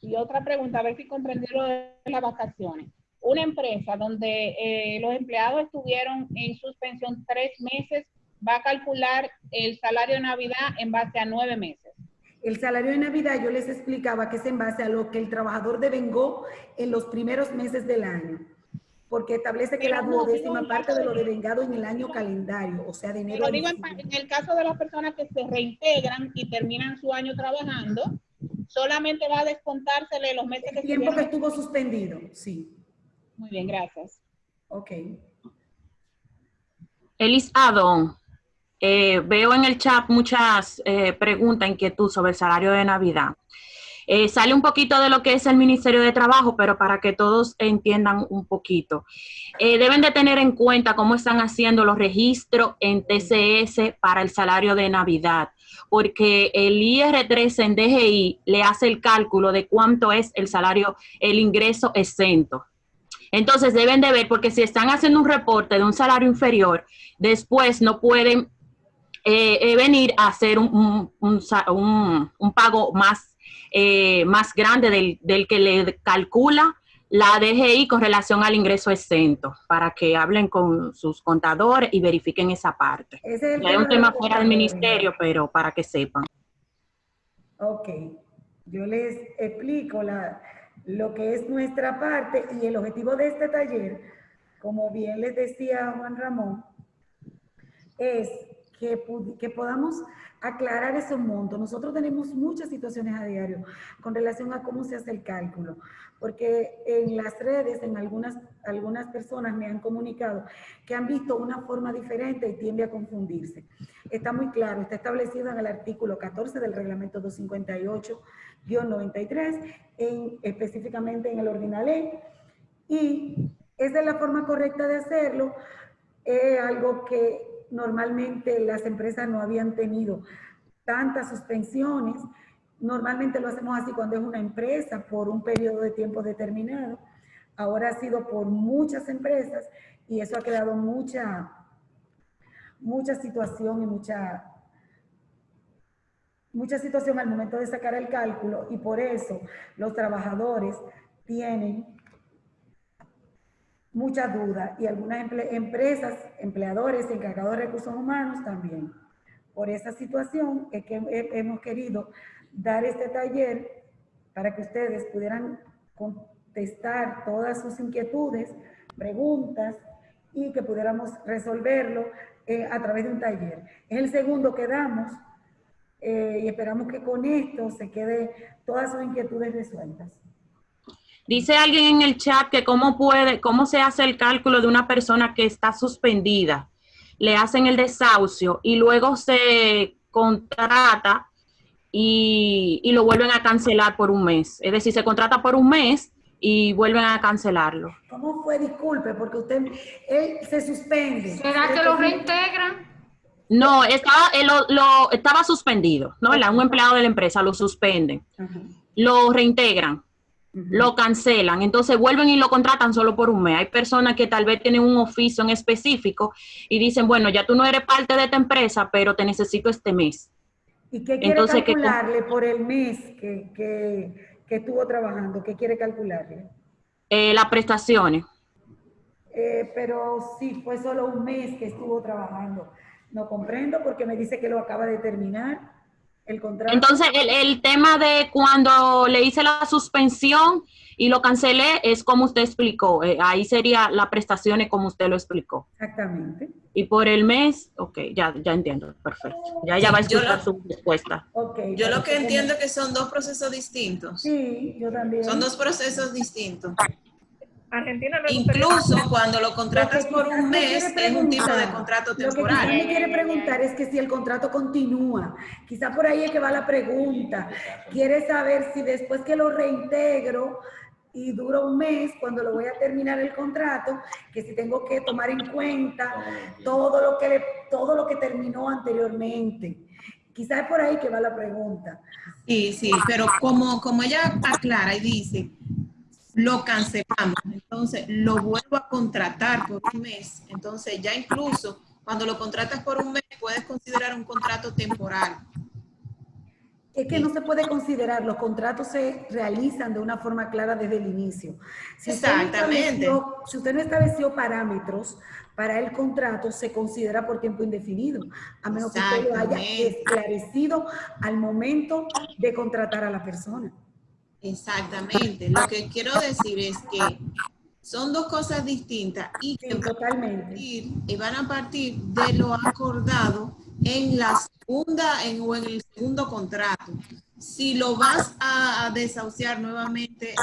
Y otra pregunta, a ver si comprendí lo de las vacaciones una empresa donde eh, los empleados estuvieron en suspensión tres meses, va a calcular el salario de Navidad en base a nueve meses. El salario de Navidad yo les explicaba que es en base a lo que el trabajador devengó en los primeros meses del año, porque establece que la duodécima parte de lo devengado en el año calendario, o sea, de enero. Digo, en, el caso de las personas que se reintegran y terminan su año trabajando, solamente va a descontársele los meses el que tiempo que estuvo suspendido, sí. Muy bien, gracias. Ok. Elis Adon, eh, veo en el chat muchas eh, preguntas, inquietud sobre el salario de Navidad. Eh, sale un poquito de lo que es el Ministerio de Trabajo, pero para que todos entiendan un poquito. deben de tener en cuenta cómo están haciendo los registros en TCS para el salario de Navidad, porque el IR3 en DGI le hace el cálculo de cuánto es el salario, el ingreso exento. Entonces deben de ver, porque si están haciendo un reporte de un salario inferior, después no pueden eh, eh, venir a hacer un, pago más, eh, más grande del, del, que le calcula la DGI con relación al ingreso exento, para que hablen con sus contadores y verifiquen esa parte. Es Hay un tema fuera del ministerio, pero para que sepan. Ok, yo les explico la, lo que es nuestra parte y el objetivo de este taller, como bien les decía Juan Ramón, es que, que podamos aclarar ese monto. Nosotros tenemos muchas situaciones a diario con relación a cómo se hace el cálculo, porque en las redes, en algunas, algunas personas me han comunicado que han visto una forma diferente y tiende a confundirse. Está muy claro, está establecido en el artículo 14 del reglamento 258-93, en, específicamente en el ordinal y esa es la forma correcta de hacerlo, es algo que normalmente las empresas no habían tenido tantas suspensiones. Normalmente lo hacemos así cuando es una empresa por un periodo de tiempo determinado. Ahora ha sido por muchas empresas y eso ha creado mucha, mucha situación y mucha, mucha situación al momento de sacar el cálculo y por eso los trabajadores tienen mucha duda y algunas empresas, empleadores, encargados de recursos humanos también. Por esa situación es que hemos querido dar este taller para que ustedes pudieran contestar todas sus inquietudes, preguntas y que pudiéramos resolverlo eh, a través de un taller. Es el segundo que damos eh, y esperamos que con esto se quede todas sus inquietudes resueltas. Dice alguien en el chat que cómo puede, cómo se hace el cálculo de una persona que está suspendida. le hacen el desahucio y luego se contrata y, y, lo vuelven a cancelar por un mes. Es decir, se contrata por un mes y vuelven a cancelarlo. ¿Cómo fue? Disculpe, porque usted él se suspende. ¿Será que lo reintegran? No, estaba, él lo, lo, estaba suspendido, ¿no? Un empleado de la empresa lo suspenden, lo reintegran, lo cancelan, entonces vuelven y lo contratan solo por un mes. Hay personas que tal vez tienen un oficio en específico y dicen, bueno, ya tú no eres parte de esta empresa, pero te necesito este mes. ¿Y qué quiere entonces, calcularle por el mes que, que, que, estuvo trabajando? ¿Qué quiere calcularle? Eh, las prestaciones. Eh, pero sí, fue solo un mes que estuvo trabajando. No comprendo porque me dice que lo acaba de terminar el contrato. Entonces, el, el, tema de cuando le hice la suspensión y lo cancelé es como usted explicó. Eh, ahí sería las prestaciones como usted lo explicó. Exactamente. Y por el mes, ok, ya, ya entiendo, perfecto. Ya, ya va a escuchar su respuesta. Okay, yo lo que entiendo que son dos procesos distintos. Sí, yo también. Son dos procesos distintos. Argentina Incluso cuando lo contratas por un mes, es un tipo de contrato temporal. Lo que me quiere preguntar es que si el contrato continúa, quizá por ahí es que va la pregunta. Quiere saber si después que lo reintegro y dura un mes, cuando lo voy a terminar el contrato, que si tengo que tomar en cuenta todo lo que, le, todo lo que terminó anteriormente. Quizá es por ahí que va la pregunta. Sí, sí, pero como, como ella aclara y dice, lo cancelamos, entonces lo vuelvo a contratar por un mes, entonces ya incluso cuando lo contratas por un mes puedes considerar un contrato temporal. Es que no se puede considerar, los contratos se realizan de una forma clara desde el inicio. Si Exactamente. Usted si usted no estableció parámetros para el contrato, se considera por tiempo indefinido, a menos que usted lo haya esclarecido al momento de contratar a la persona. Exactamente. Lo que quiero decir es que son dos cosas distintas y que Totalmente. y van a partir de lo acordado en la segunda en, o en el segundo contrato. Si lo vas a, desahuciar nuevamente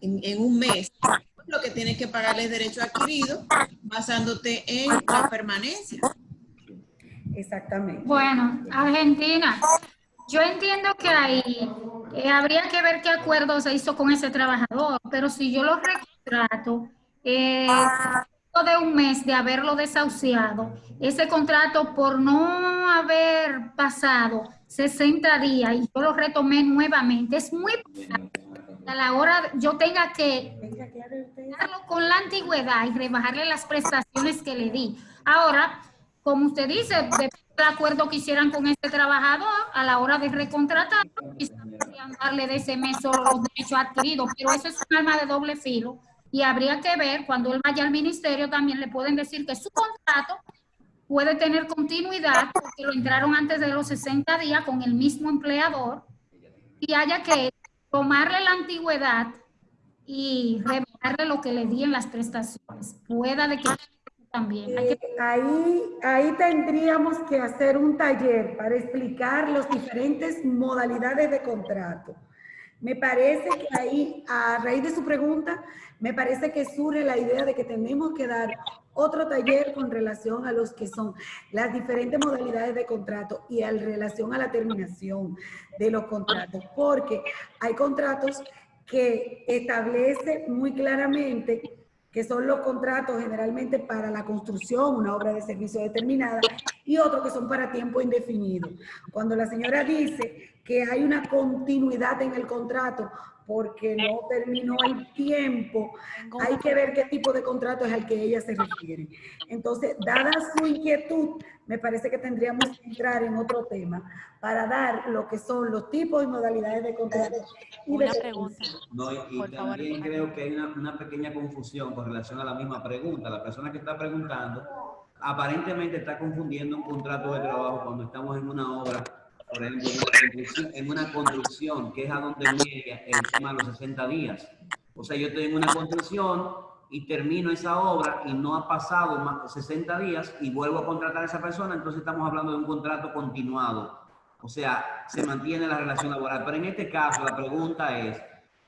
en, en, un mes, lo que tienes que pagarle es derecho adquirido basándote en la permanencia. Exactamente. Bueno, Argentina, yo entiendo que ahí eh, habría que ver qué acuerdo se hizo con ese trabajador, pero si yo lo recontrato, eh, de un mes de haberlo desahuciado, ese contrato por no haber pasado 60 días y yo lo retomé nuevamente, es muy a la hora yo tenga que darlo con la antigüedad y rebajarle las prestaciones que le di. Ahora, como usted dice, de acuerdo que hicieran con este trabajador a la hora de recontratar, darle de ese mes solo los derechos adquiridos, pero eso es un arma de doble filo y habría que ver cuando él vaya al ministerio también le pueden decir que su contrato puede tener continuidad porque lo entraron antes de los 60 días con el mismo empleador y haya que tomarle la antigüedad y rebajarle lo que le di en las prestaciones. Pueda de que también. Eh, ahí, ahí tendríamos que hacer un taller para explicar las diferentes modalidades de contrato. Me parece que ahí, a raíz de su pregunta, me parece que surge la idea de que tenemos que dar otro taller con relación a los que son las diferentes modalidades de contrato y en relación a la terminación de los contratos, porque hay contratos que establece muy claramente que son los contratos generalmente para la construcción, una obra de servicio determinada, y otros que son para tiempo indefinido. Cuando la señora dice que hay una continuidad en el contrato porque no terminó el tiempo, hay que ver qué tipo de contrato es al que ella se refiere. Entonces, dada su inquietud, me parece que tendríamos que entrar en otro tema para dar lo que son los tipos y modalidades de contrato. una pregunta. No, y, también creo que hay una, una pequeña confusión con relación a la misma pregunta. La persona que está preguntando aparentemente está confundiendo un contrato de trabajo cuando estamos en una obra por ejemplo, en una construcción, que es a donde llega el tema de los 60 días. O sea, yo estoy en una construcción y termino esa obra y no ha pasado más de 60 días y vuelvo a contratar a esa persona, entonces estamos hablando de un contrato continuado. O sea, se mantiene la relación laboral. Pero en este caso, la pregunta es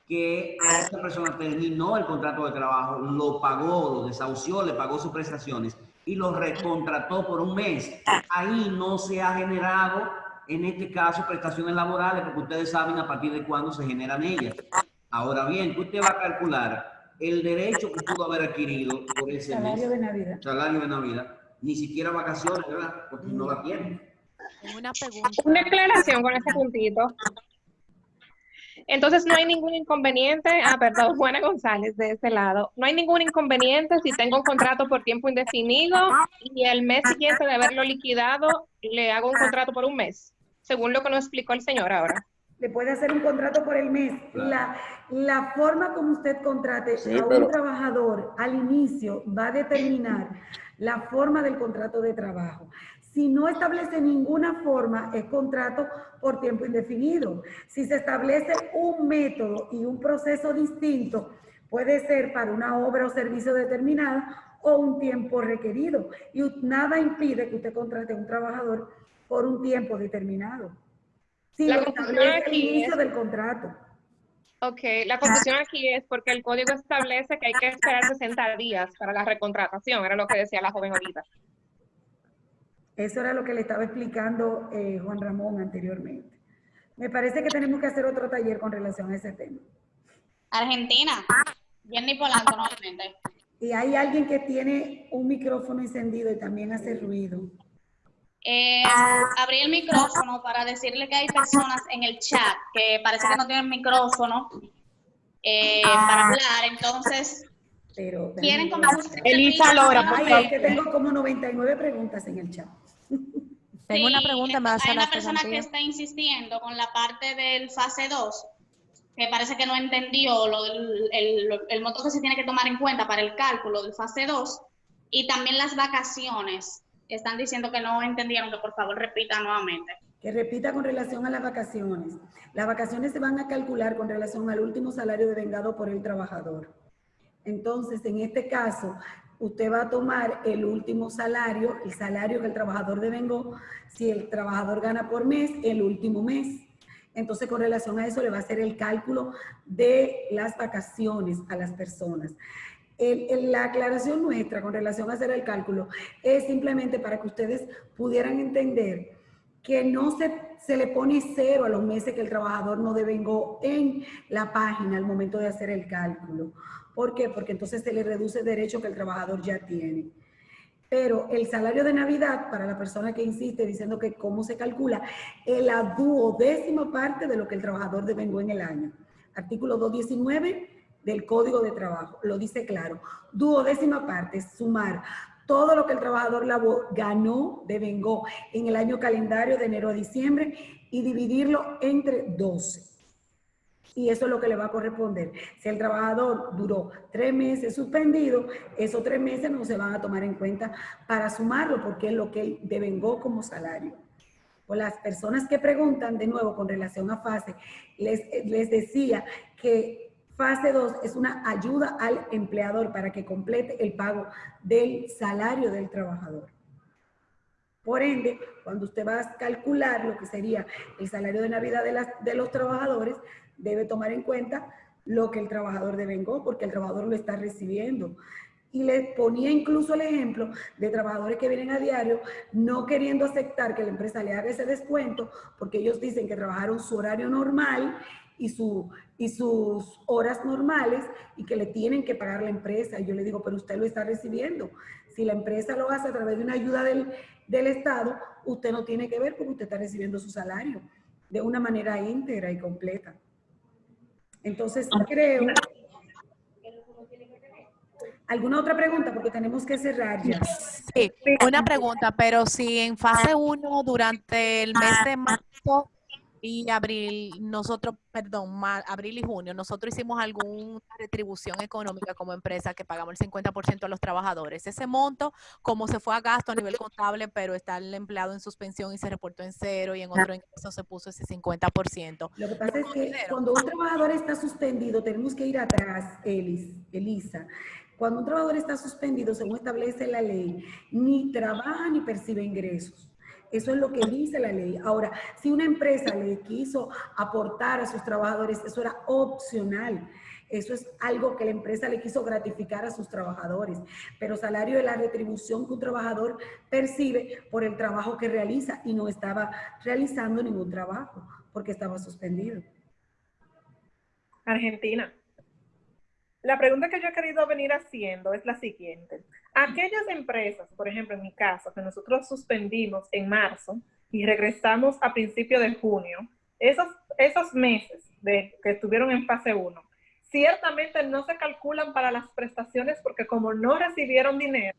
que esa persona terminó el contrato de trabajo, lo pagó, lo desahució, le pagó sus prestaciones y lo recontrató por un mes. Ahí no se ha generado, en este caso, prestaciones laborales, porque ustedes saben a partir de cuándo se generan ellas. Ahora bien, usted va a calcular el derecho que pudo haber adquirido por ese salario de Navidad. Salario de Navidad. Ni siquiera vacaciones, ¿verdad? Porque no la tiene. Una pregunta. Una aclaración con ese puntito. Entonces no hay ningún inconveniente, ah, perdón, Juana González de ese lado, no hay ningún inconveniente si tengo un contrato por tiempo indefinido y el mes siguiente de haberlo liquidado le hago un contrato por un mes, según lo que nos explicó el señor ahora. Le puede hacer un contrato por el mes. La, la forma como usted contrate a un trabajador al inicio va a determinar la forma del contrato de trabajo. Si no establece ninguna forma, es contrato por tiempo indefinido. Si se establece un método y un proceso distinto, puede ser para una obra o servicio determinada o un tiempo requerido. Y nada impide que usted contrate a un trabajador por un tiempo determinado. Si la lo establece el inicio del contrato. Ok, la confusión aquí es porque el código establece que hay que esperar 60 días para la recontratación, era lo que decía la joven ahorita. Eso era lo que le estaba explicando eh, Juan Ramón anteriormente. Me parece que tenemos que hacer otro taller con relación a ese tema. Argentina, Jenny Polanco nuevamente. Y hay alguien que tiene un micrófono encendido y también hace ruido. Eh, abrí el micrófono para decirle que hay personas en el chat que parece que no tienen micrófono eh, para hablar, entonces pero, quieren como Elisa Lora, es que tengo como 99 preguntas en el chat. Tengo una pregunta más. Hay una persona que está insistiendo con la parte del fase 2, que parece que no entendió lo del, el, el monto que se tiene que tomar en cuenta para el cálculo del fase 2 y también las vacaciones. Están diciendo que no entendieron, que por favor repita nuevamente. Que repita con relación a las vacaciones. Las vacaciones se van a calcular con relación al último salario devengado por el trabajador. Entonces, en este caso, usted va a tomar el último salario, el salario que el trabajador devengó, si el trabajador gana por mes, el último mes. Entonces, con relación a eso, le va a hacer el cálculo de las vacaciones a las personas. La aclaración nuestra con relación a hacer el cálculo es simplemente para que ustedes pudieran entender que no se, se le pone cero a los meses que el trabajador no devengó en la página al momento de hacer el cálculo. ¿Por qué? Porque entonces se le reduce el derecho que el trabajador ya tiene. Pero el salario de Navidad, para la persona que insiste diciendo que cómo se calcula, es la duodécima parte de lo que el trabajador devengó en el año. Artículo 219 del Código de Trabajo, lo dice claro. Duodécima parte, sumar todo lo que el trabajador ganó, devengó en el año calendario de enero a diciembre y dividirlo entre 12 y eso es lo que le va a corresponder. Si el trabajador duró tres meses suspendido, esos tres meses no se van a tomar en cuenta para sumarlo porque es lo que él devengó como salario. O las personas que preguntan de nuevo con relación a fase, les, les decía que fase 2 es una ayuda al empleador para que complete el pago del salario del trabajador. Por ende, cuando usted va a calcular lo que sería el salario de Navidad de, las, de los trabajadores, debe tomar en cuenta lo que el trabajador devengó, porque el trabajador lo está recibiendo. Y le ponía incluso el ejemplo de trabajadores que vienen a diario no queriendo aceptar que la empresa le haga ese descuento, porque ellos dicen que trabajaron su horario normal y, su, y sus horas normales y que le tienen que pagar la empresa. Y yo le digo, pero usted lo está recibiendo. Si la empresa lo hace a través de una ayuda del, del Estado, usted no tiene que ver porque usted está recibiendo su salario de una manera íntegra y completa. Entonces, creo... ¿Alguna otra pregunta? Porque tenemos que cerrar ya. Sí, una pregunta, pero si en fase 1 durante el mes de marzo y abril, nosotros, perdón, abril y junio, nosotros hicimos alguna retribución económica como empresa que pagamos el 50% a los trabajadores. Ese monto, como se fue a gasto a nivel contable, pero está el empleado en suspensión y se reportó en cero y en otro ingreso se puso ese 50%. Lo que pasa es que cuando un trabajador está suspendido, tenemos que ir atrás, Elis, Elisa. Cuando un trabajador está suspendido, según establece la ley, ni trabaja ni percibe ingresos Eso es lo que dice la ley. Ahora, si una empresa le quiso aportar a sus trabajadores, eso era opcional. Eso es algo que la empresa le quiso gratificar a sus trabajadores. Pero salario es la retribución que un trabajador percibe por el trabajo que realiza y no estaba realizando ningún trabajo porque estaba suspendido. Argentina. La pregunta que yo he querido venir haciendo es la siguiente. Aquellas empresas, por ejemplo, en mi caso, que nosotros suspendimos en marzo y regresamos a principio de junio, esos, esos meses de, que estuvieron en fase 1, ciertamente no se calculan para las prestaciones porque como no recibieron dinero,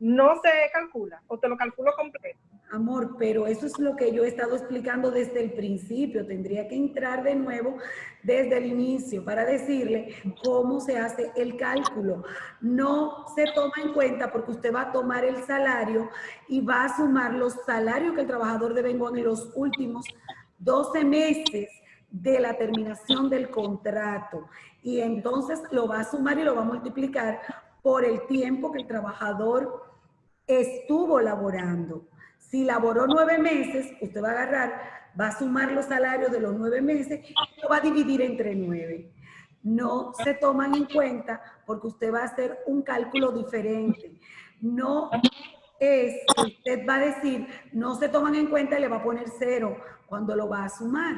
no se calcula o te lo calculo completo. Amor, pero eso es lo que yo he estado explicando desde el principio. Tendría que entrar de nuevo desde el inicio para decirle cómo se hace el cálculo. No se toma en cuenta porque usted va a tomar el salario y va a sumar los salarios que el trabajador debe en los últimos 12 meses de la terminación del contrato. Y entonces lo va a sumar y lo va a multiplicar por el tiempo que el trabajador estuvo laborando. Si laboró nueve meses, usted va a agarrar, va a sumar los salarios de los nueve meses y lo va a dividir entre nueve. No se toman en cuenta porque usted va a hacer un cálculo diferente. No es usted va a decir, no se toman en cuenta y le va a poner cero cuando lo va a sumar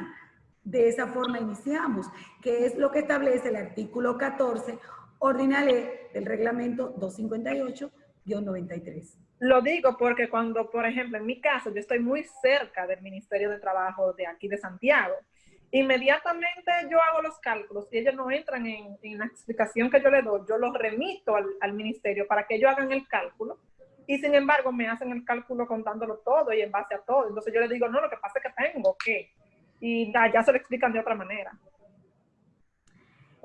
de esa forma iniciamos, que es lo que establece el artículo 14 ordinal del reglamento 258-93. Lo digo porque cuando, por ejemplo, en mi caso, yo estoy muy cerca del Ministerio de Trabajo de aquí de Santiago, inmediatamente yo hago los cálculos y ellos no entran en, la explicación que yo le doy, yo los remito al, ministerio para que ellos hagan el cálculo y sin embargo me hacen el cálculo contándolo todo y en base a todo. Entonces yo les digo, no, lo que pasa es que tengo que y ya se lo explican de otra manera.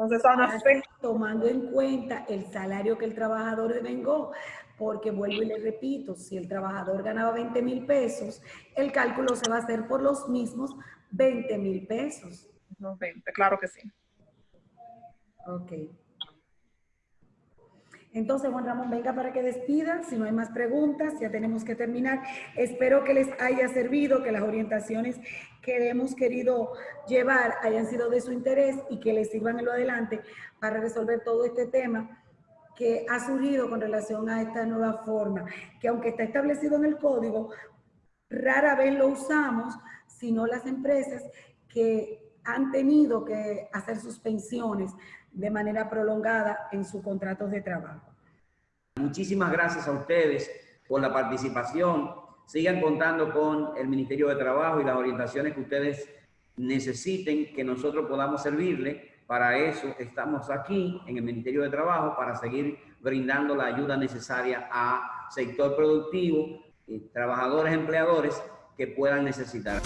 Entonces, tomando en cuenta el salario que el trabajador devengó, porque vuelvo y le repito, si el trabajador ganaba 20 mil pesos, el cálculo se va a hacer por los mismos 20 mil pesos. No, 20, claro que sí. Ok. Entonces, Juan Ramón, venga para que despida. Si no hay más preguntas, ya tenemos que terminar. Espero que les haya servido, que las orientaciones que hemos querido llevar hayan sido de su interés y que les sirvan en lo adelante para resolver todo este tema que ha surgido con relación a esta nueva forma, que aunque está establecido en el código, rara vez lo usamos, sino las empresas que han tenido que hacer suspensiones de manera prolongada en sus contratos de trabajo. Muchísimas gracias a ustedes por la participación sigan contando con el Ministerio de Trabajo y las orientaciones que ustedes necesiten que nosotros podamos servirle. Para eso estamos aquí en el Ministerio de Trabajo para seguir brindando la ayuda necesaria a sector productivo, y trabajadores, empleadores que puedan necesitar.